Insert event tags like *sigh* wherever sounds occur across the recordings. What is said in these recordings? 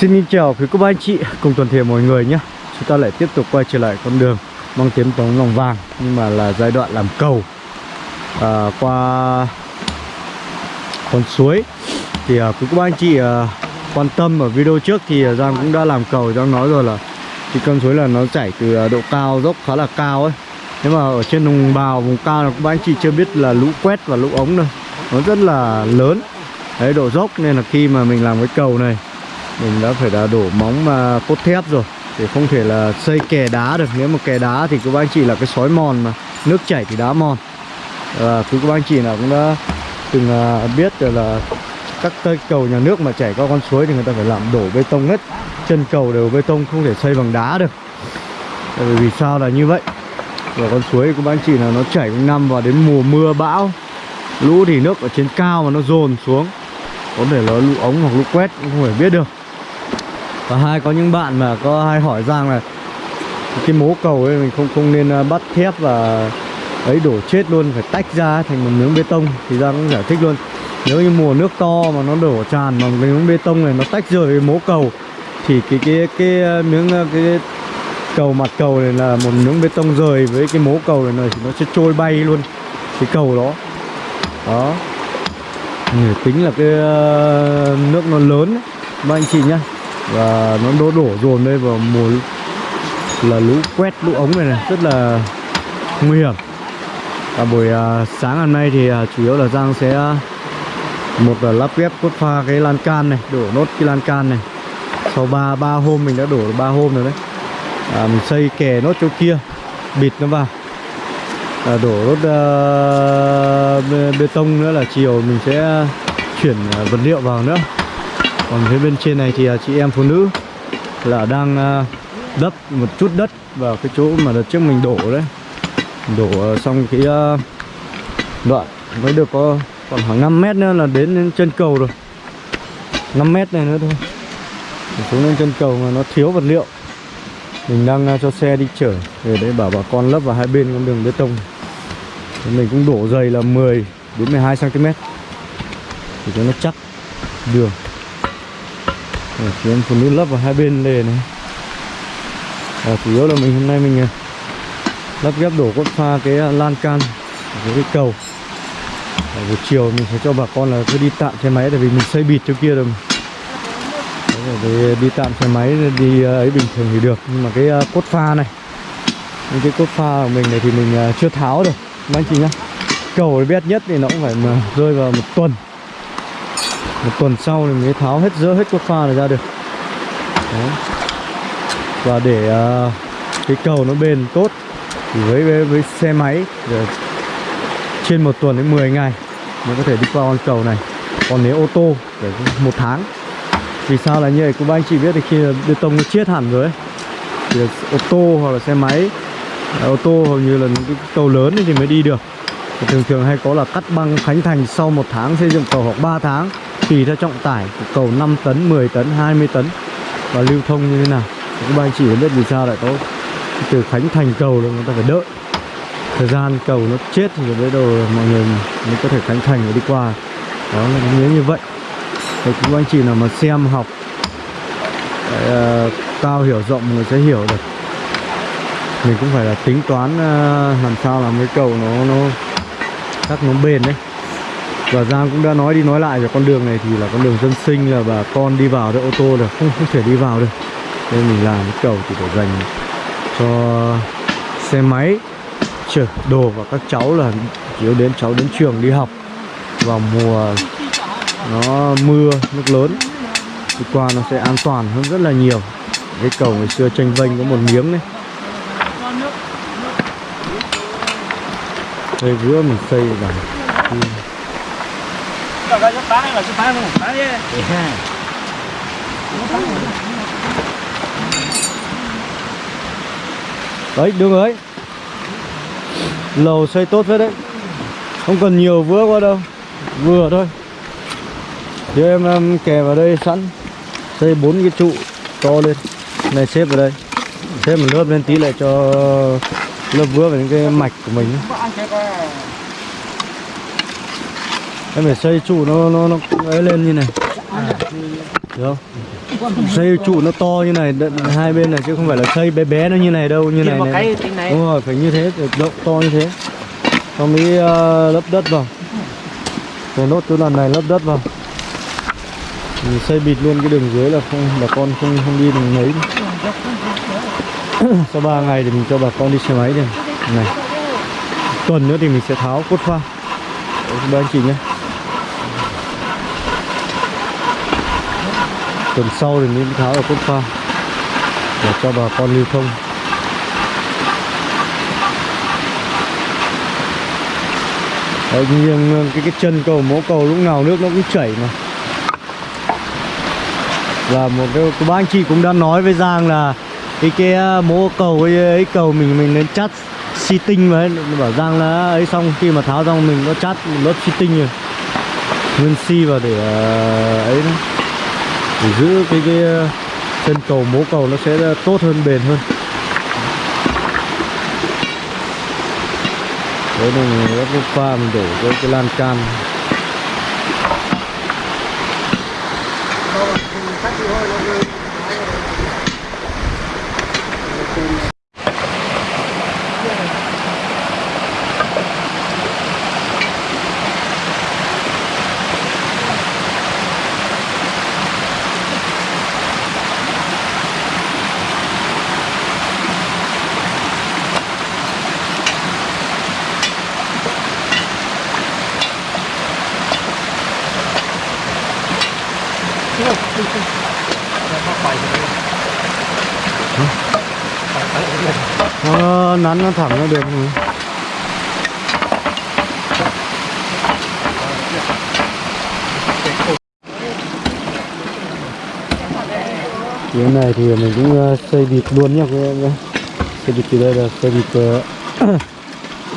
Xin chào quý cô bác anh chị cùng toàn thể mọi người nhé. Chúng ta lại tiếp tục quay trở lại con đường Mang tiếng tống lòng vàng Nhưng mà là giai đoạn làm cầu. À, Qua con suối. Thì à, quý cô bác anh chị à, quan tâm ở video trước Thì à, Giang cũng đã làm cầu. Giang nói rồi là thì con suối là nó chảy từ à, độ cao dốc khá là cao ấy. Nhưng mà ở trên vùng bào vùng cao là các bác anh chị chưa biết là lũ quét và lũ ống đâu. Nó rất là lớn. Đấy độ dốc nên là khi mà mình làm cái cầu này mình đã phải là đổ móng mà cốt thép rồi. Để không thể là xây kè đá được. Nếu mà kè đá thì các bác anh chị là cái sói mòn mà. Nước chảy thì đá mòn. À, cứ các bác anh chị nào cũng đã từng à, biết là các cây cầu nhà nước mà chảy qua con suối thì người ta phải làm đổ bê tông hết. Chân cầu đều bê tông không thể xây bằng đá được. Tại vì sao là như vậy? Và con suối của bác anh chị là nó chảy quanh năm và đến mùa mưa bão lũ thì nước ở trên cao mà nó dồn xuống. Có thể là lũ ống hoặc lũ quét cũng không thể biết được và hai có những bạn mà có hay hỏi rằng là cái mố cầu ấy mình không không nên à, bắt thép và ấy đổ chết luôn phải tách ra thành một miếng bê tông. Thì ra cũng giải thích luôn nếu như mùa nước to mà nó đổ tràn bằng cái miếng bê tông này nó tách rời cái mố cầu thì cái cái cái, cái miếng à, cái cầu mặt cầu này là một miếng bê tông rời với cái mố cầu này, này thì nó sẽ trôi bay luôn cái cầu đó. Đó. Người tính là cái nước nó lớn ấy. ba anh chị nhá và nó đổ đổ dồn đây vào mùa là lũ quét lũ ống này này rất là nguy hiểm. Và buổi uh, sáng hôm nay thì uh, chủ yếu là Giang sẽ uh, một là lắp ghép cốt pha cái lan can này đổ nốt cái lan can này. Sau ba ba hôm mình đã đổ ba hôm rồi đấy. À, mình xây kè nốt chỗ kia bịt nó vào. À, đổ nốt uh, bê, bê tông nữa là chiều mình sẽ chuyển uh, vật liệu vào nữa còn phía bên trên này thì à, chị em phụ nữ là đang à, đắp một chút đất vào cái chỗ mà đợt trước mình đổ đấy. Đổ à, xong cái đoạn mới được có còn khoảng 5 mét nữa là đến, đến chân cầu rồi. 5 mét này nữa thôi. Mình xuống lên chân cầu mà nó thiếu vật liệu. Mình đang cho xe đi chở để để bảo bà con lấp vào hai bên con đường bê tông. Thì mình cũng đổ dày là 10 đến 12 cm để cho nó chắc đường. Rồi, em phụ nữ lắp vào hai bên lề này. À, chủ yếu là mình hôm nay mình à, lắp ghép đổ cốt pha cái à, lan can với cái cầu. À, buổi chiều mình sẽ cho bà con là cứ đi tạm xe máy tại vì mình xây bịt chỗ kia rồi về à, đi tạm xe máy đi ấy bình thường thì được. Nhưng mà cái cốt pha này những cái cốt pha của mình này thì mình chưa tháo được. Anh chị nhá cầu bét nhất thì nó cũng phải mà rơi vào một tuần một tuần sau thì mới tháo hết dỡ hết cốt pha này ra được. Đấy. và để uh, cái cầu nó bền tốt thì với với, với xe máy rồi trên một tuần đến 10 ngày mới có thể đi qua con cầu này. Còn nếu ô tô phải một tháng. Vì sao là như vậy? Cũng anh chị biết thì khi bê tông nó chết hẳn rồi ấy, thì ô tô hoặc là xe máy à, ô tô hầu như là những cái cầu lớn thì mới đi được. Thì thường thường hay có là cắt băng khánh thành sau một tháng xây dựng cầu hoặc 3 tháng tùy theo trọng tải của cầu 5 tấn 10 tấn 20 tấn. Và lưu thông như thế nào? Các bạn chỉ biết vì sao lại có từ khánh thành cầu là người ta phải đợi. Thời gian cầu nó chết thì bắt đầu mọi người mới có thể khánh thành và đi qua. Đó là nghĩa như vậy. Thì các anh chị nào mà xem học uh, cao ờ, hiểu rộng người sẽ hiểu được. Mình cũng phải là tính toán uh, làm sao làm cái cầu nó nó chắc nó bền đấy và Giang cũng đã nói đi nói lại về con đường này thì là con đường dân sinh, là bà con đi vào được ô tô là không không thể đi vào được. Nên mình làm cái cầu chỉ để dành cho xe máy, chở đồ và các cháu là chiếu đến cháu đến trường đi học vào mùa nó mưa, nước lớn. Thì qua nó sẽ an toàn hơn rất là nhiều. Cái cầu ngày xưa tranh vênh có một miếng đấy. Đây vừa mình xây vào đấy đường ấy lầu xây tốt phết đấy. Không cần nhiều vữa qua đâu. Vừa thôi. Để em, em kè vào đây sẵn. Xây bốn cái trụ to lên. Này xếp vào đây. Xếp một lớp lên tí lại cho lớp vữa vào những cái mạch của mình em phải xây trụ nó nó nó ấy lên như này Được không? Xây trụ nó to như này hai bên này chứ không phải là xây bé bé nó như này đâu như này này. cái tính này. Đúng rồi, phải như thế, phải rộng to như thế. Xong mới ờ, lấp đất vào. Rồi nốt cái lần này lấp đất vào. Mình xây bịt luôn cái đường dưới là không bà con không không đi đường mấy. *coughs* Sau 3 ngày thì mình cho bà con đi xe máy đi. Này. Tuần nữa thì mình sẽ tháo cốt pha. Đấy, ba anh chị nhé. Tuần sau thì mới tháo ở cốt pha để cho bà con lưu thông. Đấy, nhưng cái cái chân cầu mố cầu lúc nào nước nó cũng chảy mà. Là một cái, cái ba anh chị cũng đã nói với Giang là cái cái uh, mố cầu ấy, ấy cầu mình mình nên chắt xi tinh mà, ấy. Bảo Giang là à, ấy xong khi mà tháo xong mình có chắt lót lớp xi tinh rồi. Nguyên xi vào để à, ấy đó để giữ cái cái ờ, chân cầu mố cầu nó sẽ ờ, tốt hơn bền hơn. Đấy là mình lắp nước pha mình đổ cái, cái lan can. Nó nắn nó thẳng nó được rồi. cái này thì mình cũng uh, xây bịt luôn nhá các em nhé xây bịt từ đây là xây bịt uh, *coughs*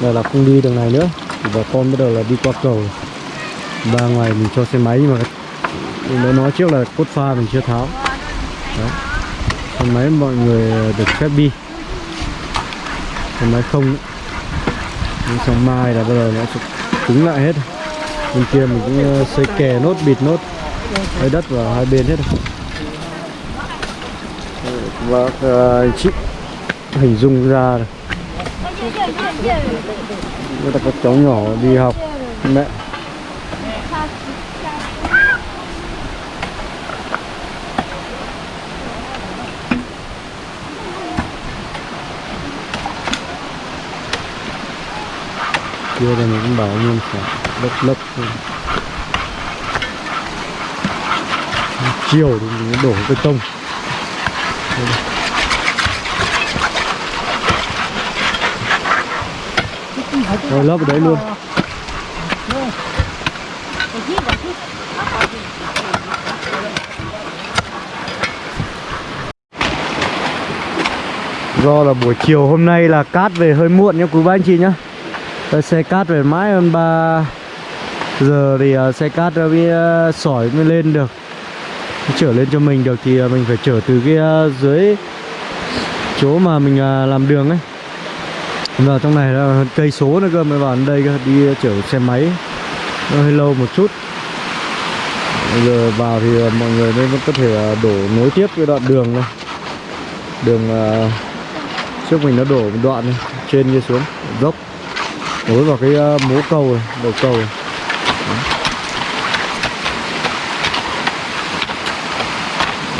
là là không đi đường này nữa. Bà con bắt đầu là đi qua cầu. Ba ngày mình cho xe máy mà mình đã nói trước là cốt pha mình chưa tháo. Đấy. xe máy mọi người được phép đi. Phần máy không. Nữa. nhưng sáng mai là bắt đầu nó sẽ cứng lại hết. Bên kia mình cũng ờ, xây kè nốt bịt nốt. Lấy đất vào hai bên hết. Rồi và uh, chị hình dung ra rồi Người ta có cháu nhỏ đi học. Mẹ. Kia là mình cũng bảo nhưng phải đất lấp chiều thì mình đổ bê tông. Rồi lấp ở đấy luôn. Do là buổi chiều hôm nay là cát về hơi muộn nha quý ba anh chị nhá. Xe cát về mãi hơn 3 giờ thì uh, xe cát à, nó mới uh, à, sỏi mới lên được. Chở lên cho mình được thì uh, mình phải chở từ cái uh, dưới chỗ mà mình uh, làm đường ấy. Vào trong này là cây số nữa cơ mới vào đây cơ đi uh, chở xe máy. Nó hơi lâu một chút. Bây giờ vào thì uh, mọi người mới có thể uh, đổ nối tiếp cái đoạn đường này. Đường uh, trước mình nó đổ một đoạn này trên kia xuống dốc nối vào cái uh, mố cầu này, đầu cầu này.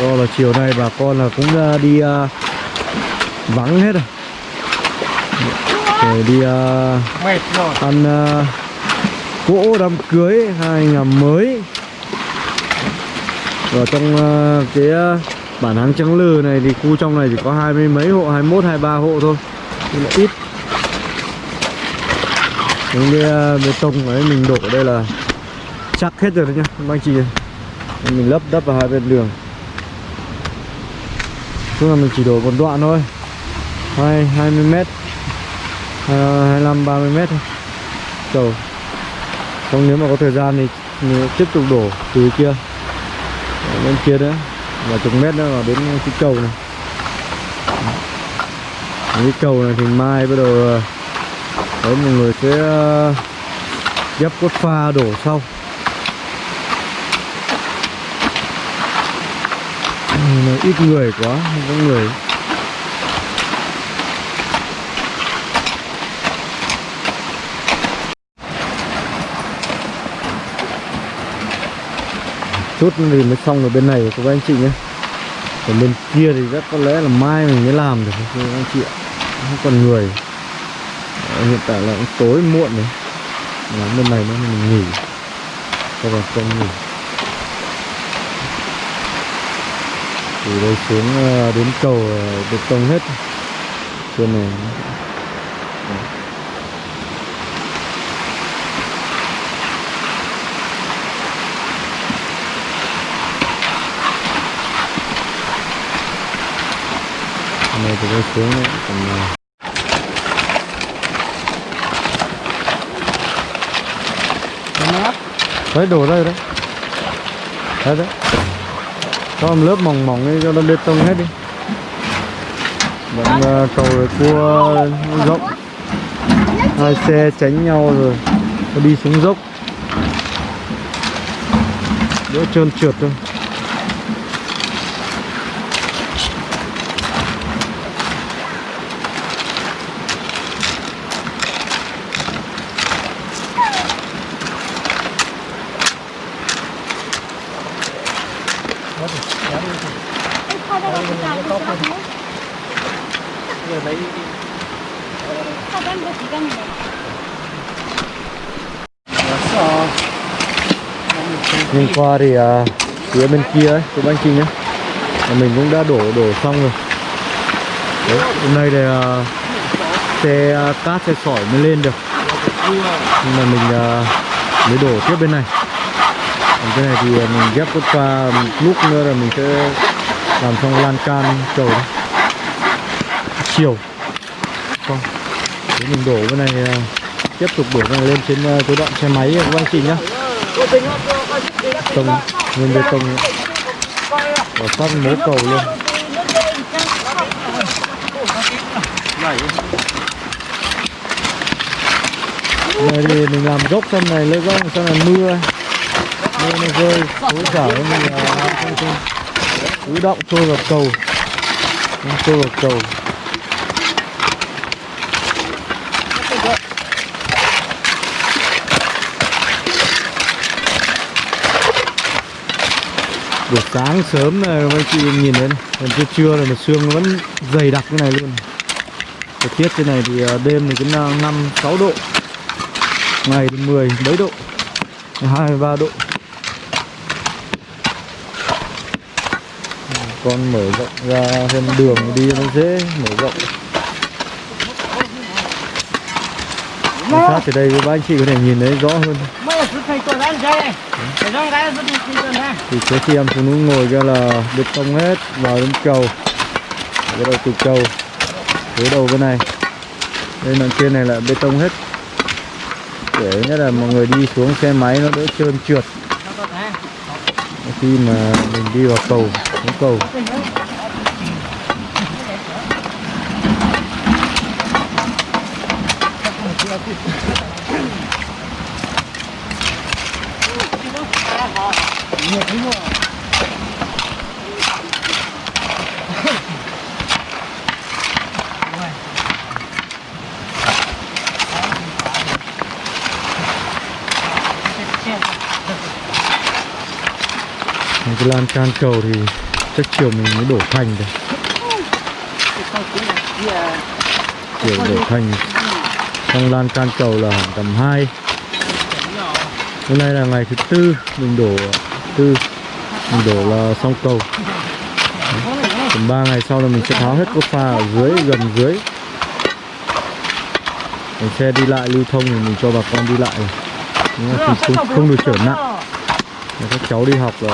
Do là chiều nay bà con là cũng uh, đi uh, vắng hết rồi. Để đi uh, Mệt rồi. ăn uh, cỗ đám cưới hai năm mới. Ở trong uh, cái uh, bản hàng trắng lừ này thì khu trong này chỉ có hai mươi mấy hộ, 21, 23 hộ thôi. Là ít những cái à, bê tông ấy mình đổ ở đây là chắc hết rồi đấy nhá, các anh chị mình lấp đắp vào hai bên đường. Chung là mình chỉ đổ một đoạn thôi. Hai hai mươi mét à, hai mươi lăm, ba mươi mét thôi. Cầu không nếu mà có thời gian thì mình tiếp tục đổ từ kia. Ở bên kia nữa và chục mét nữa vào đến cái cầu này. Cái cầu này thì mai bắt đầu à, đấy mọi người sẽ ờ, dắp cốt pha đổ sau. Nó ít người quá, không có người. Chút thì mới xong ở bên này của các anh chị nhé. Còn bên kia thì rất có lẽ là mai mình mới làm được, các anh chị ạ. Không còn người. Ờ, hiện tại là cũng tối muộn rồi. Là bên này nó mình nghỉ. Cho bà con nghỉ. Từ đây xuống ờ, đến cầu được bê tông hết. Trên này. Này từ đây xuống đấy còn đấy đổ đây đấy đấy đấy. Cho một lớp mỏng mỏng đi cho nó bê tông hết đi. Vẫn uh, ờ, cầu rồi cua rộng hai xe tránh nhau rồi nó đi xuống dốc. Đỡ trơn trượt thôi Kho ra cái cài của các bố. Kho ra một chỉ cần này. Nhìn qua thì à, phía bên kia ấy, của anh chị nhé là mình cũng đã đổ đổ xong rồi. Đấy, hôm nay thì à, xe à, cát xe sỏi mới lên được. Nhưng mà mình à, mới đổ tiếp bên này. Còn cái này thì à, mình ghép cốt pha một lúc nữa là mình sẽ làm xong lan can cầu đó. chiều. Xong Thế mình đổ bên này à, tiếp tục đổ này lên trên à, cái đoạn xe máy của anh chị nhé tông, nguyên bê tông và phát mố cầu luôn. Này thì mình làm gốc xong này, lấy gốc xong là mưa. Mưa nó rơi thối giả mình là không không ứ động trôi vào cầu. Trôi vào cầu. Buổi sáng sớm này, mấy chị nhìn thấy còn trưa trưa này, mà sương vẫn dày đặc như này luôn. Thời tiết trên này thì ờ, đêm thì cũng ờ, năm, sáu độ, ngày thì 10 mấy độ 23 độ. Con mở rộng ra thêm đường đi nó dễ mở rộng. Quan sát từ đây với ba anh chị có thể nhìn thấy rõ hơn thì trước khi em phụ nữ ngồi kia là bê tông hết, vào đến cầu bắt đầu từ cầu tới đầu bên này. Đây đoạn trên này là bê tông hết. Để nhất là mọi người đi xuống xe máy nó đỡ trơn trượt. Khi mà mình đi vào cầu, xuống cầu. Mình cái lan can cầu thì chắc chiều mình mới đổ thành được chiều đổ thành xong lan can cầu là tầm 2 hôm nay là ngày thứ tư mình đổ tư. Mình đổ là xong cầu. Tầm 3 ngày sau là mình sẽ tháo hết cốt pha ở dưới gần dưới. Để xe đi lại lưu thông thì mình cho bà con đi lại. Nhưng mà không, không, không được trở nặng. Để các cháu đi học là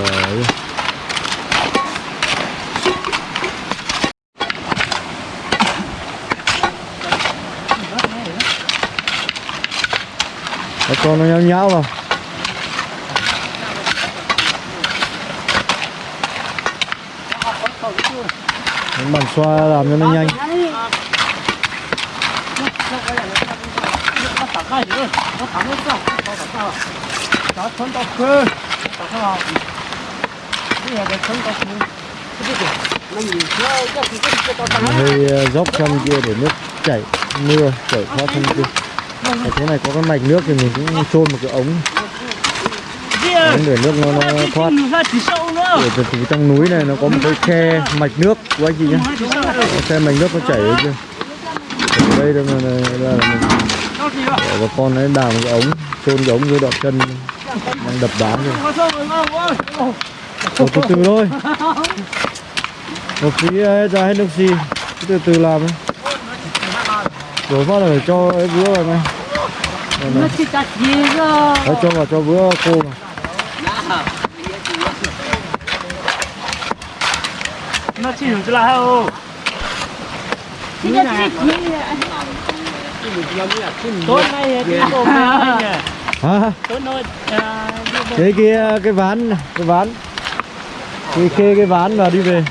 các con nó nháo nháo vào. Đánh bàn xoa làm cho nó nhanh. Hơi ờ, dốc trong kia để nước chảy mưa chảy thoát trong kia. Ở thế này có cái mạch nước thì mình cũng chôn một cái ống. Ống để nước nó, nó thoát để từ, từ trong núi này nó có một cái khe mạch nước của anh chị nhé khe mạch nước nó chảy ở kia ở đây là, là, là, là mình để bà con ấy đào một cái ống chôn cái ống dưới đoạn chân đang đập đá rồi Ồ, từ từ thôi. Một tí ờ, ra hết nước xi. Cứ từ từ làm ấy. Đổ phát là phải cho ấy ngay. Đây này. Đấy, cho vào cho vữa khô vào hiểu chứ là hao Chứ nhá chứ Tốt này thì cổ À. cái kia, cái ván cái ván cái kê cái ván và đi về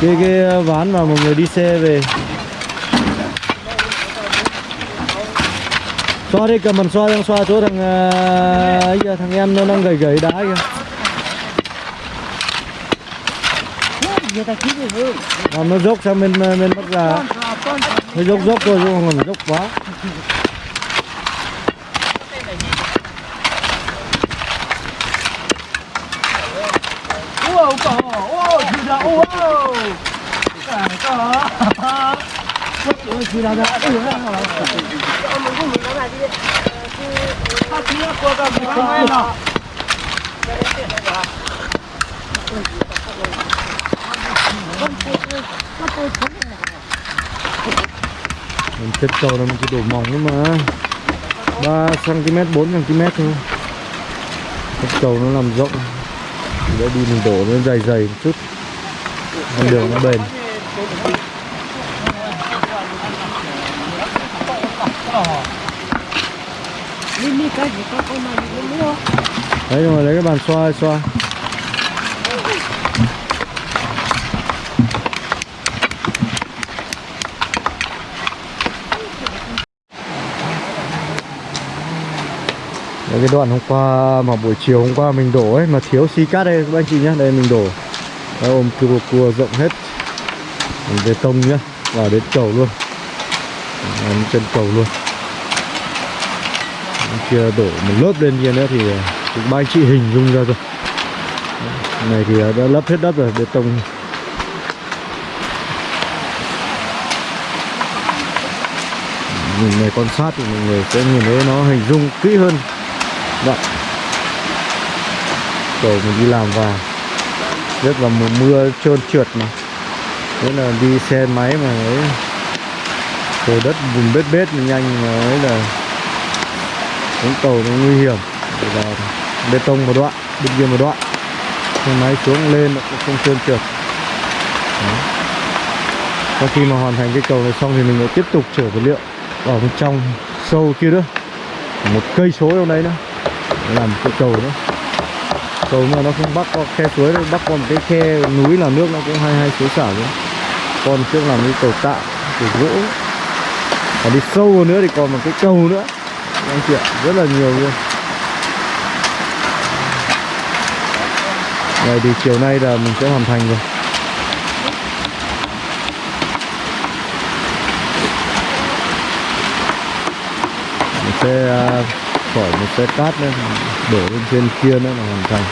cái cái ván mà mọi người đi xe về xoa đi cầm bàn xoa đang xoa chỗ thằng ờ, ấy kìa, thằng em nó đang gầy gầy đá kìa. Người nó dốc sang bên ờ, bên bắc già nó dốc dốc thôi chứ không còn dốc quá ô cỏ ô chú đã ô ô cả cỏ Ôi, chú đã đã ừ ta chỉ là qua cả một cái nào mình chất cầu là mình chỉ đổ mỏng thôi mà. 3 cm 4 cm thôi. Chất cầu nó làm rộng. Thì đi mình đổ nó dày dày một chút. Con đường nó bền. Cái gì có con này cũng mua đấy rồi lấy cái bàn xoa xoa. Đấy, cái đoạn hôm qua mà buổi chiều hôm qua mình đổ ấy mà thiếu xi cát đây các anh chị nhé đây mình đổ. Đấy, ôm cua cua rộng hết. Mình bê tông nhá vào đến cầu luôn. Đến chân cầu luôn. Bên đổ một lớp lên kia nữa thì ờ, cũng ba anh chị hình dung ra rồi này thì ờ, đã lấp hết đất rồi, bê tông. Nhìn này quan sát thì mọi người sẽ nhìn thấy nó hình dung kỹ hơn. Đấy. cầu mình đi làm vào rất là mùa mưa trơn trượt mà. Thế là đi xe máy mà, ấy cầu đất bùn bết bết mà nhanh mà, ấy là xuống cầu nó nguy hiểm. Và bê tông một đoạn bên kia một đoạn. Xe máy xuống lên nó cũng không trơn trượt. Sau khi mà hoàn thành cái cầu này xong thì mình lại tiếp tục chở vật liệu vào bên trong sâu kia nữa. Một cây số trong đấy nữa. Làm cái cầu nữa. Cầu mà nó không bắc qua khe suối đâu bắc qua một cái khe núi là nước nó cũng hay hay suối xả nữa. Còn trước làm cái cầu tạo cầu gỗ. Và đi sâu hơn nữa thì còn một cái cầu nữa anh chị ạ, rất là nhiều luôn. Này thì chiều nay là mình sẽ hoàn thành rồi. Mình sẽ à, khỏi một xe cát nữa đổ lên trên kia nữa là hoàn thành.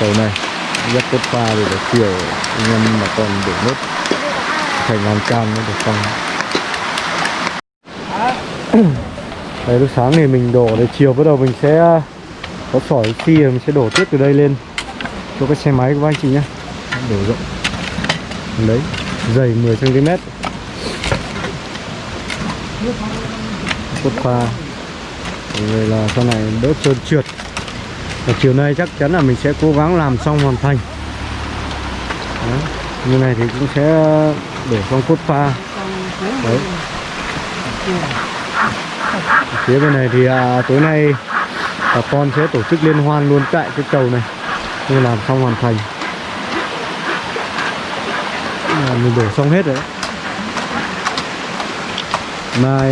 Cầu này rất cốt pha thì là chiều, anh em mà còn đổ nước thành hoàn can mới được xong đấy, lúc sáng thì mình đổ để chiều, bắt đầu mình sẽ ờ, có sỏi xi rồi mình sẽ đổ tiếp từ đây lên. Cho cái xe máy của anh chị nhé. Đổ rộng. Đấy, dày 10 cm cốt pha. Rồi là sau này đỡ trơn trượt. Và chiều nay chắc chắn là mình sẽ cố gắng làm xong hoàn thành. Đấy. như này thì cũng sẽ ờ, để xong cốt pha. Đấy phía bên này thì à, tối nay bà con sẽ tổ chức liên hoan luôn tại cái cầu này. Như làm xong hoàn thành. À, mình đổ xong hết rồi đấy. Mai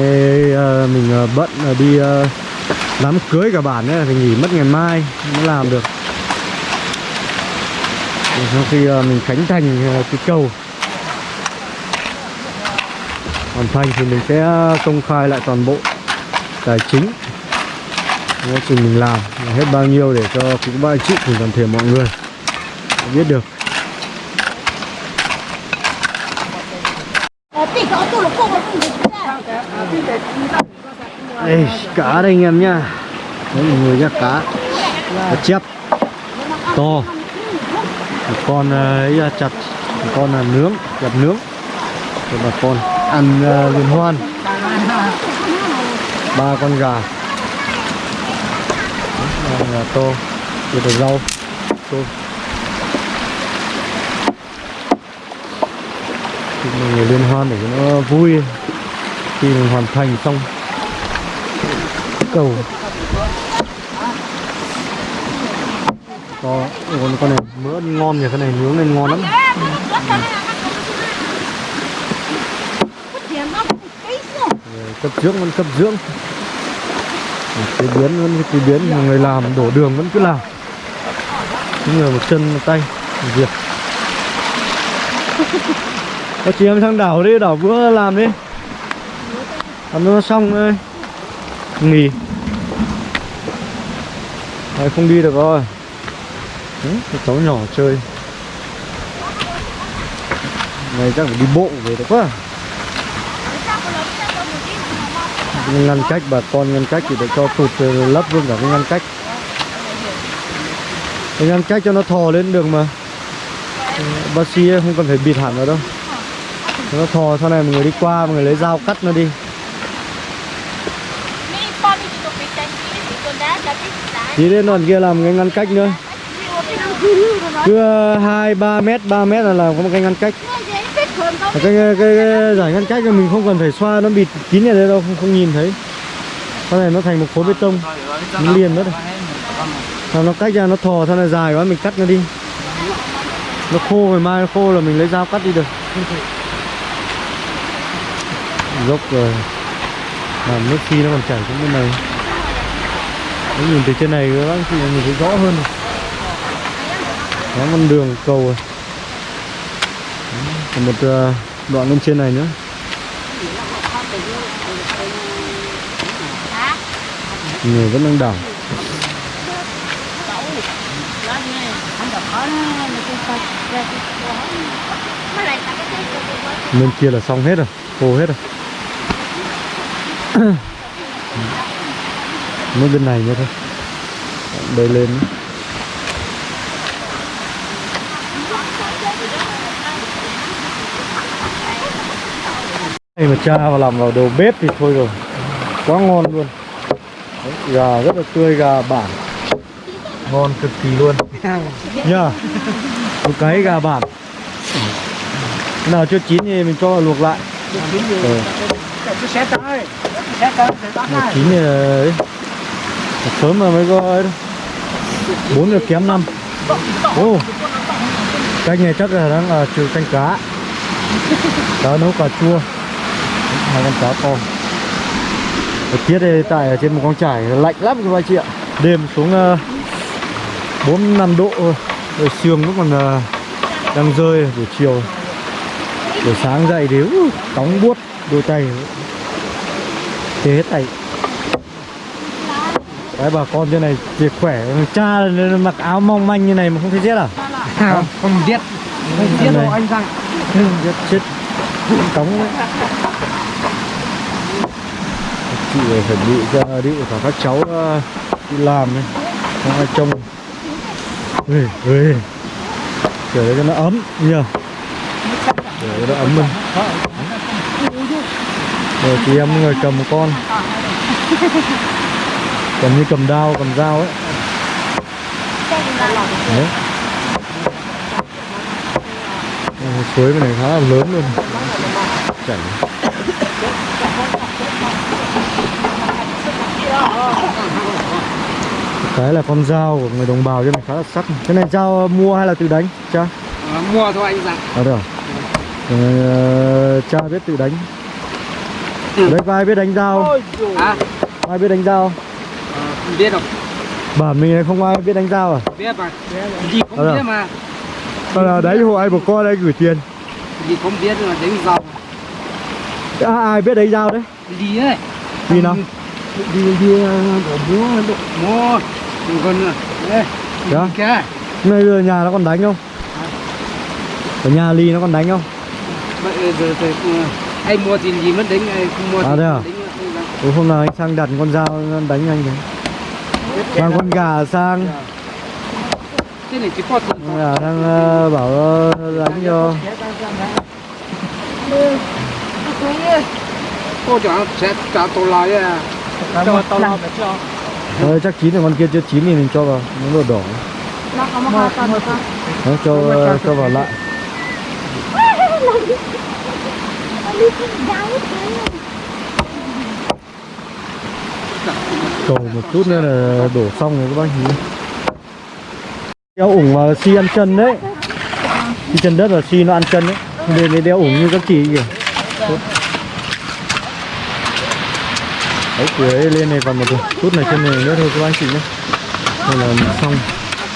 à, mình à, bận à, đi à, đám cưới cả bản ấy thì nghỉ mất ngày mai mới làm được. Rồi sau khi à, mình khánh thành à, cái cầu hoàn thành thì mình sẽ à, công khai lại toàn bộ tài chính quá trình mình làm là hết bao nhiêu để cho các bạn chị cùng toàn thể mọi người biết được. Ờ, ra. đây cá đây anh em nhá. Đấy mọi người nhá cá. Cá chép. To. Một con ờ, ấy là chặt. Một con là nướng chặt nướng. Rồi bà con ăn uh, liên hoan ba con gà. Gà to rồi là rau tôm thì người liên hoan để cho nó vui. Khi mình hoàn thành xong cầu. Có con con này mỡ ngon nhỉ cái này nướng lên ngon lắm. Cấp dưỡng vẫn cấp dưỡng chế biến vẫn chế biến mà người làm đổ đường vẫn cứ làm. Những người một chân một tay một việc. Có chị em sang đảo đi đảo bữa làm đi. Làm nó xong thôi. Nghỉ. Đấy, không đi được rồi. Ừ, Đấy, cháu nhỏ chơi. Này chắc phải đi bộ về được quá. Ngăn cách bà con ngăn cách thì để cho tụt lấp luôn cả cái ngăn cách. Cái ngăn cách cho nó thò lên đường mà. Bác sĩ không cần phải bịt hẳn vào đâu. Nó thò sau này mọi người đi qua mọi người lấy dao cắt nó đi. Mi con kia đi đến đoạn kia làm cái ngăn cách nữa. Cứ ờ, hai ba mét 3 mét là làm có một cái ngăn cách cái, cái, cái, cái giải ngăn cách mình không cần phải xoa nó bịt kín ở đây đâu không, không nhìn thấy. Sau này nó thành một khối bê tông nó liền mất rồi. Nó cách ra nó thò sau này dài quá mình cắt nó đi. Nó khô ngày mai nó khô là mình lấy dao cắt đi được. Dốc rồi. Mà nước phi nó còn chảy xuống bên này. Nó nhìn từ trên này các bác chị nhìn thấy rõ hơn. Rồi. nó con đường cầu rồi còn một ờ, đoạn lên trên này nữa. Người vẫn đang đảo. Bên kia là xong hết rồi, khô hết rồi. *coughs* Mới bên này nữa thôi. Đây lên. nữa. Đây mà cha vào làm vào đầu bếp thì thôi rồi. Quá ngon luôn. Đấy, Gà rất là tươi, gà bản. Ngon cực kỳ luôn. *laughs* Nhá Một cái gà bản. Nào chưa chín thì mình cho vào luộc lại. Ừ. Cái bắt Nào này chín thì ấy. Sớm mà mới có ấy. Bốn giờ kém năm. Ô. Canh này chắc là đang là trừ canh cá. Cá nấu cà chua hai con cá to. Thời tiết đây tại ở trên một con trải lạnh lắm các anh chị ạ. Đêm xuống uh, 4 5 độ. Rồi sương nó còn uh, đang rơi buổi chiều. Buổi sáng dậy thì uh, cóng buốt đôi tay. Thế hết tay Đấy bà con trên này thì khỏe. Cha mặc áo mong manh như này mà không thấy rét à? Không, không giết Không Này. đâu anh rằng Rét *laughs* chết. Cóng. đấy chị phải chuẩn bị cho đi cả các cháu ờ, đi làm ấy không ai trông ui ui kiểu đấy cho nó ấm nhờ để cho nó ấm mình, rồi chị em người cầm một con. Cầm như cầm dao cầm dao ấy. Đấy. Ờ, suối bên này khá là lớn luôn. Chảy cái là con dao của người đồng bào trên này khá là sắc. Cái này dao mua hay là tự đánh cha? Mua thôi anh rằng à được. Ờ, cha biết tự đánh. Ở đây có ai biết đánh dao. Hả? ai biết đánh dao? Biết không Bản mình này không ai biết đánh dao à? biết mà. Gì không Ờ. biết mà. Là đấy hộ ai một con đây gửi tiền. Gì không biết là đánh giàu à, Ai biết đánh dao đấy? đi ấy. Đi nào? Đi đi đổ múa đổ múa đừng còn đây Dạ. cái Nơi giờ nhà nó còn đánh không? Ở nhà Ly nó còn đánh không? bây giờ thì ừ, anh mua tiền gì mất đánh ai không mua À, thế à? Ừ, hôm nào anh sang đặt con dao đánh anh đấy. Mang con gà sang. Cái này chỉ có gà đang ờ, bảo ờ, đánh cho. Cô chẳng sẽ trả tôi lại à cho tao lo phải cho. Chắc chín rồi con kia chưa chín thì mình cho vào nó đỏ đỏ. Nó có một con con. Nó cho cho vào lại. Cầu một chút nữa là đổ xong rồi các bác nhìn đeo ủng vào xi ăn chân đấy. Xi chân đất và xi nó ăn chân đấy. Nên mới đeo ủng như các chị kìa đấy cưới lên này còn một chút này trên này nữa thôi các anh chị nhé. Đây là xong.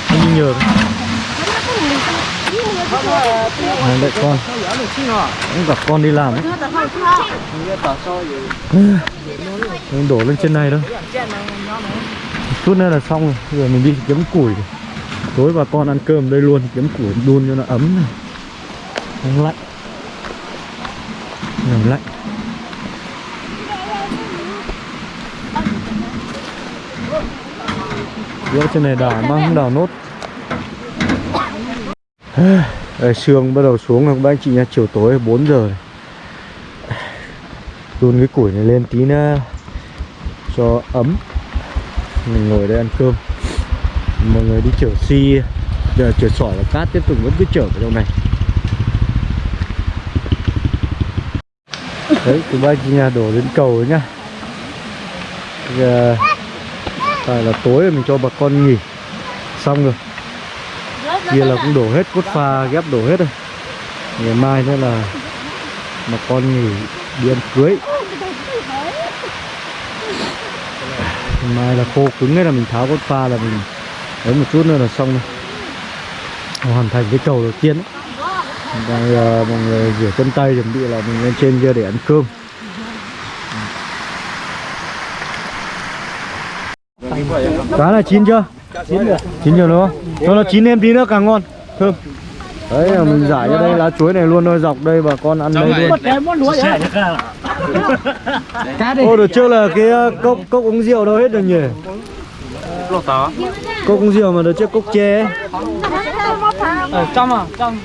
Anh đi nhờ Này, đợi con. Cũng gặp con đi làm ấy. *sighs* Mình đổ lên trên này thôi. Chút nữa là xong rồi. Giờ mình đi kiếm củi. Tối bà con ăn cơm đây luôn Kiếm củi đun cho nó ấm này. Không lạnh. Không lạnh. Giữa trên này đào mà không đào nốt. *sighs* Đây, sương bắt đầu xuống rồi các anh chị nha Chiều tối 4 giờ này. Đun cái củi này lên tí nữa cho ấm. Mình ngồi đây ăn cơm. Mọi người đi chở xi giờ chở sỏi và cát tiếp tục vẫn cứ chở vào trong này. Đấy từ ba chị nhà đổ lên cầu đấy nhá. Giờ tại là tối rồi mình cho bà con nghỉ. Xong rồi. Kia là cũng đổ hết cốt pha, ghép đổ hết rồi ngày mai nữa là bà con nghỉ đi ăn cưới. Mai là khô cứng ấy là mình tháo cốt pha là mình đấy một chút nữa là xong rồi. Hoàn thành cái cầu đầu tiên. Ấy. đang giờ mọi người rửa chân tay, chuẩn bị là mình lên trên kia để ăn cơm. Cá là chín chưa? Chín rồi chín rồi đúng không? Cho nó chín thêm tí nữa càng ngon. Thơm. Đấy là mình giải cho đây lá chuối này luôn thôi dọc đây bà con ăn đây luôn cái món lúa vậy *laughs* cá đi ô được chưa là cái ờ, cốc cốc uống rượu đâu hết rồi nhỉ? Cốc uống rượu mà được chưa cốc tre ấy. ở trong à trong.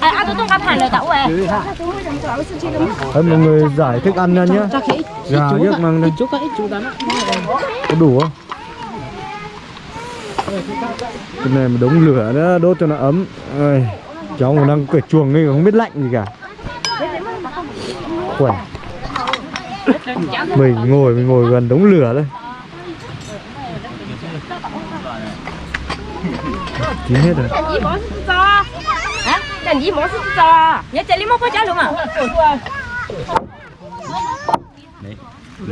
À, ăn tôi không hẳn lời cậu à. đấy mọi người giải thức ăn ra nhá gà trước mang đây. Chút cái ít chút đó có đủ không cái này mà đống lửa nữa đốt cho nó ấm Ơi, cháu còn đang cởi chuồng ấy không biết lạnh gì cả khỏe mình ngồi mình ngồi gần đống lửa đây chín hết rồi Làm gì bỏ sức cho? Hả? Làm gì bỏ sức cho? Nhớ chạy đi móc có trả luôn à?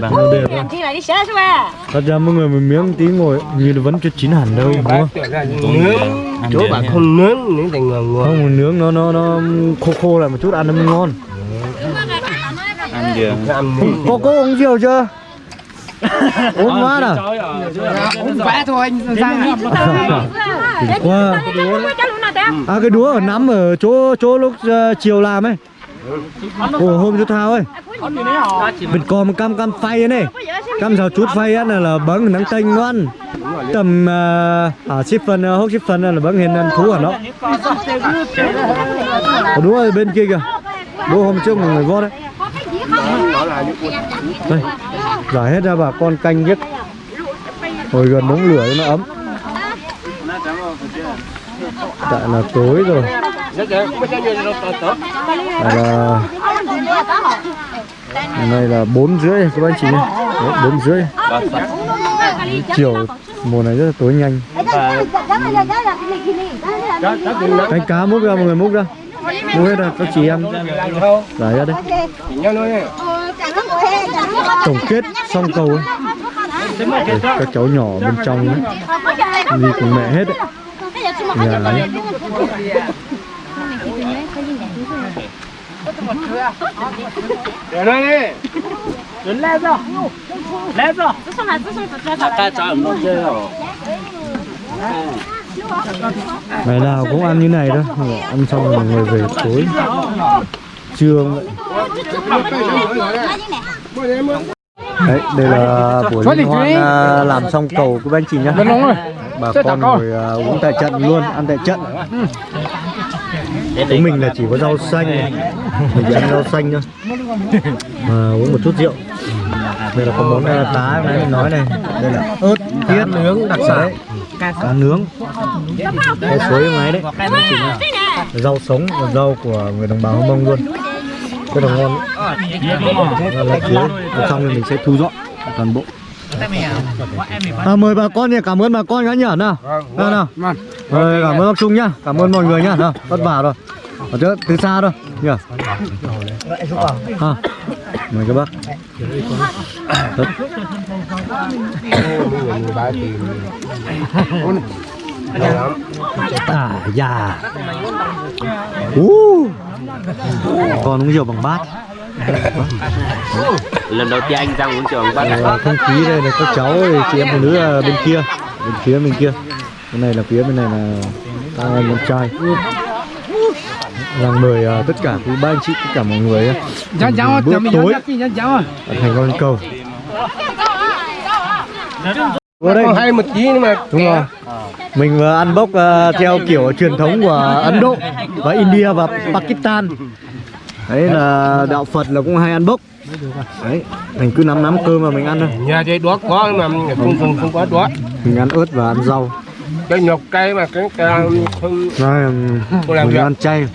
Nó đẹp chi lại đi xé xuống à? thật ra mọi người một miếng tí ngồi như nó vẫn chưa chín hẳn đâu đúng không? Nướng chỗ bạn không nướng nướng thành ngon ngon không nướng nó nó nó khô khô lại một chút ăn nó mới ngon. Ăn nướng có có uống rượu chưa? Uống quá à? uống vẽ thôi anh ra. Đỉnh quá ta? à cái đũa ở nắm ở chỗ chỗ lúc ờ, chiều làm ấy Ồ, hôm chú thao ấy bịt cò một cam cam phay ấy này. Cam rào chút phay á là là nắng tênh ngon tầm uh, à ship phần uh, hốc ship phần là bắn hình ăn thú hả nó? Ồ đúng rồi bên kia kìa. Bố hôm trước mọi người vót đấy. Đây giải hết ra bà con canh nhất, ngồi gần đống lửa nó ấm. Tại là tối rồi là này là bốn rưỡi các anh chị nhé. Bốn rưỡi. Chiều mùa này rất là tối nhanh. Anh cá múc ra mọi người múc ra. Múc hết ra các chị em. Giải ra đây tổng kết xong cầu ấy. Các cháu nhỏ bên trong ấy, đi cùng mẹ hết đấy. Nhà ấy. 내려내 내려서 내려서 쓰소나 쓰소나 다 잘못 돼요 ngày nào cũng ăn như này đó. Ăn xong rồi ngồi về tối. Trưa đây là buổi liên hoan à, làm xong cầu của anh chị nhá. Bà con ngồi à, uống tại trận luôn, ăn tại trận chúng mình là chỉ có rau xanh. này. *laughs* mình chỉ ăn rau xanh thôi. Mà uống một chút rượu. Đây là có món à, tá mà mình nói này. Đây là ớt tiết nướng đặc sản. Cá nướng. Cái suối ngoài đấy. Rau sống và rau của người đồng bào Hơ Mông luôn. Rất là ngon. Và là dưới Và xong thì mình sẽ thu dọn toàn bộ à, mời bà con nhé cảm ơn bà con nhá nhở nào. Nào nào. mời cảm ơn bác Trung nhá. Cảm ơn mọi người nhá. Nào vất vả rồi. Ở chỗ từ xa thôi. Nhở? À, mời các bác. Rất. à già. Uh. con uống rượu bằng bát *laughs* lần đầu tiên anh ra uống trường bắt Ờ, không khí đây là các cháu chị em phụ nữ ở bên kia. Bên phía bên kia. Bên này là phía bên này là các anh em trai. Rằng mời ờ, tất cả quý ba anh chị tất cả mọi người cháu, bữa tối à. ở thành con cầu. Vô đây. Hay một tí nhưng mà đúng rồi. Mình vừa ăn bốc ờ, theo kiểu truyền thống của Ấn Độ và India và Pakistan đấy là đạo Phật là cũng hay ăn bốc. Đấy mình cứ nắm nắm cơm mà mình ăn thôi. Nhà đây đó có mà không không không có đó mình ăn ớt và ăn rau. Cái nhọc cây mà cái cái không làm mình việc. ăn chay.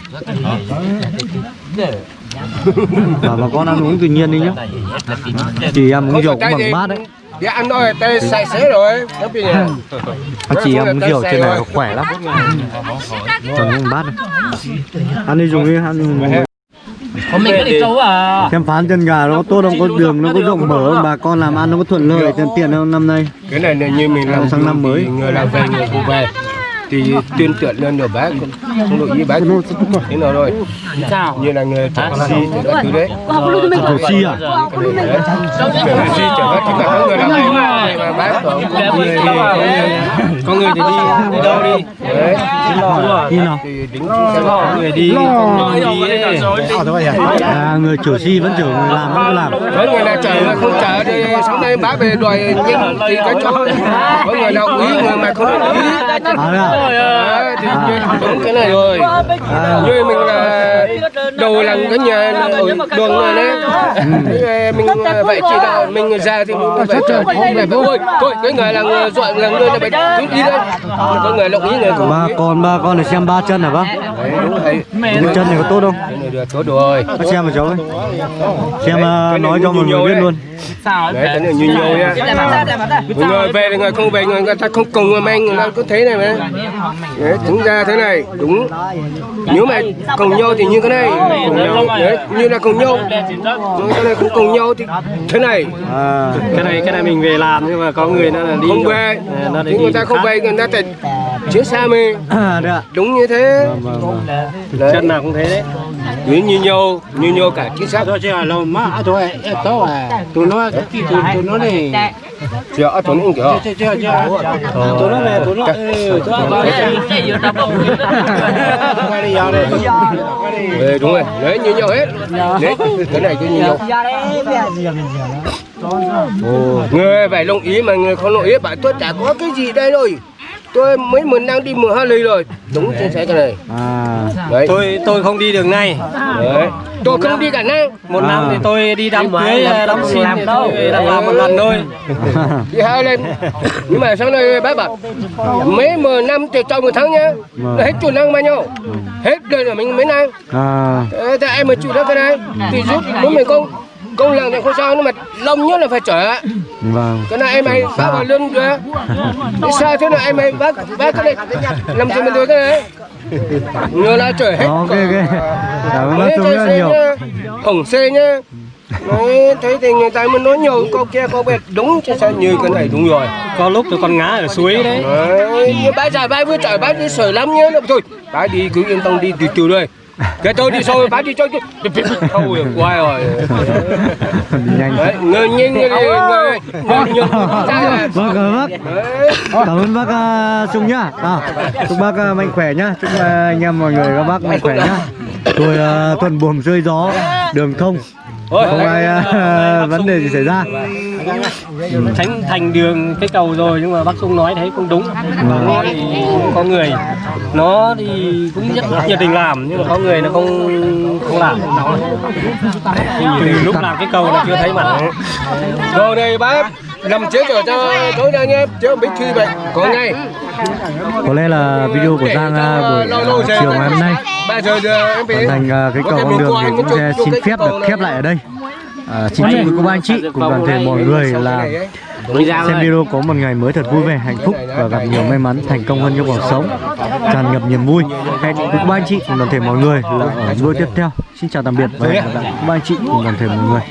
Và bà con ăn uống tự nhiên đi nhá. Chỉ em uống rượu cũng bằng bát đấy. Thì ăn thôi tay sạch sẽ rồi. Nó bị nhà Anh chị em uống rượu trên này khỏe lắm. Còn bằng bát này Ăn đi dùng đi, ăn đi dùng Hôm mình có đi trâu à. Xem phán chân gà nó có tốt không, có đường nó có rộng mở không, bà con làm ăn nó có thuận lợi, tiền tiền không năm nay cái này là như mình làm Sang năm mới. người làm về người phụ về thì tuyên tuyển lên được bác không đội ý bác thế nào rồi như là người si thì các thứ đấy Thổ si à? si chở bác thì cả người làm mà mà bác có người thì người thì đi đi đâu đi? đấy Khi nào? xem người đi người đi. À, người chủ si vẫn chủ, người làm vẫn cứ làm. Có người nào chở mà không chở thì sáng nay bác về đòi nhân thì cái cho. Có người nào quý người mà không được quý. À, à? Thì đúng cái này rồi. Như mình là đầu là cái nhà là ở đường này đấy. Thế mình ờ, vậy chỉ là mình ra thì mình phải chờ không phải thôi thôi cái người là người dọn là người là phải cứ đi có người đồng ý người không Ba con, ba con để xem ba chân hả bác? đấy đúng rồi chân này có tốt không? cái này được tốt rồi. Bác xem mà cháu ơi Xem uh, nói cho mọi người biết luôn. Đấy cái này như nhiều nha người người về thì người không về người, người ta không cùng người mình người ta có thế này mà. Đấy, tính ra thế này đúng. Nếu mà cùng nhau thì như cái này. Cùng nhau đấy, như là cùng nhau. Nhưng cái này không cùng nhau thì thế này. À, cái này cái này mình về làm nhưng mà có người nó là đi không về. Nó người ta không khác. Về người ta phải chuyến xa mình à đúng như thế. Vâng, vâng, vâng. chân nào cũng thế đấy. Như như nhau như nhau cả chính xác. Tôi chỉ là lâu mà. Thôi tôi à. Tụi nó tụi tụi nó này. Chưa ở chỗ này chưa chưa chưa tụi nó về tụi nó tụi nó đây Ờ, đúng rồi. Đấy như nhau hết. Đấy cái này cứ như nhau Ồ, người phải đồng ý mà người không đồng ý bảo tôi chả có cái gì đây rồi. Tôi mấy mình đang đi mười hai ly rồi. Đúng chính xác cái này. À, đấy. Tôi tôi không đi đường này. Đấy. Tôi không đi cả năng một À. năm thì tôi đi đám cưới đám xin tôi đã làm một lần thôi. Đi hai lên nhưng mà sau này bác bảo mấy mười năm thì trong một tháng nhá. Vâng. là hết chủ năng bao nhiêu? Hết đời là mình mấy năm à, Thế thì em mà chịu được cái này? Thì giúp muốn mình công công lần thì không sao nhưng mà lông nhất là phải trở vâng. Cái này em ấy bác vào được Thế sao thế nào em ấy bác bác cái này làm gì mình được cái này. Người là trở hết ok ok. Cảm ơn bác Trung rất nhiều. nhá, hỏng xe nhá. Đấy, thế thì người ta mới nói nhiều câu kia câu bẹt. Đúng chứ sao như cái này đúng rồi. Có lúc tôi con ngã ở suối đấy. Đấy, bác già bác vừa trời bác đi sởi lắm nhá. Thôi bác đi cứ yên tâm đi từ từ đây cái tôi đi sau bác đi cho chứ thôi quay rồi. Đi nhanh đấy ngơ nhanh như này ngơ ngơ nhung vâng cảm ơn bác đấy. Cảm ơn bác uh, Trung nhá. À, chúc bác uh, mạnh khỏe nhá. Chúc anh em mọi người các bác mạnh khỏe nhá. Tôi tuần buồm rơi gió đường thông. Không ai vấn đề gì xảy ra tránh thành đường cái cầu rồi nhưng mà bác Trung nói thấy cũng đúng. Nó thì có người. Nó thì cũng rất nhiệt tình làm nhưng mà có người nó không không làm. Từ lúc làm cái cầu là chưa thấy mặt. Rồi đây bác nằm chết rồi cho tối nay nhé. Chứ không biết truy bệnh có ngay. Có lẽ là video của Giang uh, buổi chiều ngày hôm nay. Hoàn thành uh, cái cầu con đường thì cũng sẽ xin phép được khép lại ở đây à, quý cô bác anh chị cùng toàn thể mọi người là xem video có một ngày mới thật vui vẻ hạnh phúc và gặp nhiều may mắn thành công hơn trong cuộc sống tràn ngập niềm vui. Hẹn bác anh chị cùng toàn thể mọi người là ở video tiếp theo. Xin chào tạm biệt và hẹn gặp lại bác anh chị cùng toàn thể mọi người